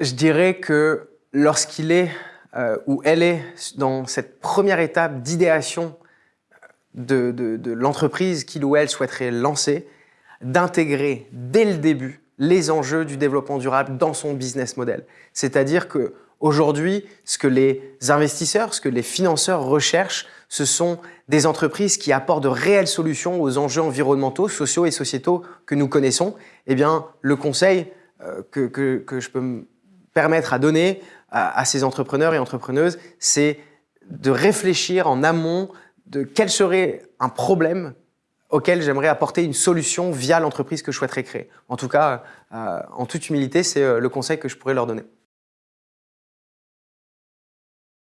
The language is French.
Je dirais que lorsqu'il est euh, ou elle est dans cette première étape d'idéation de, de l'entreprise qu'il ou elle souhaiterait lancer, d'intégrer dès le début les enjeux du développement durable dans son business model. C'est-à-dire que aujourd'hui, ce que les investisseurs, ce que les financeurs recherchent, ce sont des entreprises qui apportent de réelles solutions aux enjeux environnementaux, sociaux et sociétaux que nous connaissons. Eh bien, le conseil euh, que, que, que, je peux permettre à donner à, ces entrepreneurs et entrepreneuses, c'est de réfléchir en amont de quel serait un problème auquel j'aimerais apporter une solution via l'entreprise que je souhaiterais créer. En tout cas, euh, en toute humilité, c'est euh, le conseil que je pourrais leur donner.